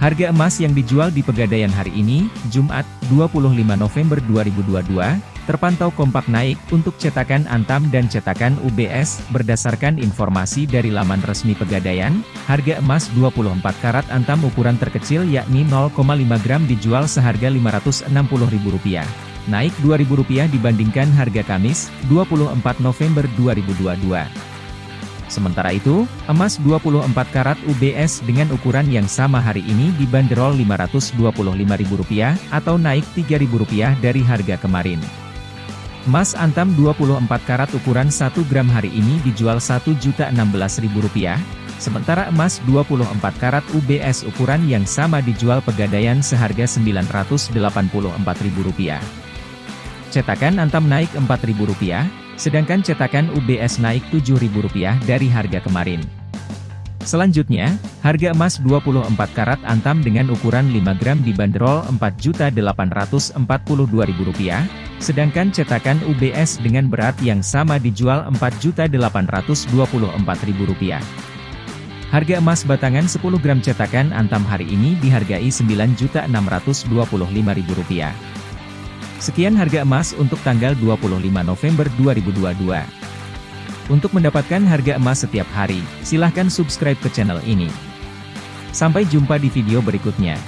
Harga emas yang dijual di Pegadaian hari ini, Jumat, 25 November 2022, terpantau kompak naik untuk cetakan Antam dan cetakan UBS. Berdasarkan informasi dari laman resmi Pegadaian, harga emas 24 karat Antam ukuran terkecil yakni 0,5 gram dijual seharga Rp560.000. Naik Rp2.000 dibandingkan harga Kamis, 24 November 2022. Sementara itu, emas 24 karat UBS dengan ukuran yang sama hari ini dibanderol Rp525.000 atau naik Rp3.000 dari harga kemarin. Emas antam 24 karat ukuran 1 gram hari ini dijual Rp1.016.000, sementara emas 24 karat UBS ukuran yang sama dijual pegadaian seharga Rp984.000. Cetakan antam naik Rp4.000, sedangkan cetakan UBS naik Rp7.000 dari harga kemarin. Selanjutnya, harga emas 24 karat antam dengan ukuran 5 gram dibanderol Rp4.842.000, sedangkan cetakan UBS dengan berat yang sama dijual Rp4.824.000. Harga emas batangan 10 gram cetakan antam hari ini dihargai Rp9.625.000. Sekian harga emas untuk tanggal 25 November 2022. Untuk mendapatkan harga emas setiap hari, silahkan subscribe ke channel ini. Sampai jumpa di video berikutnya.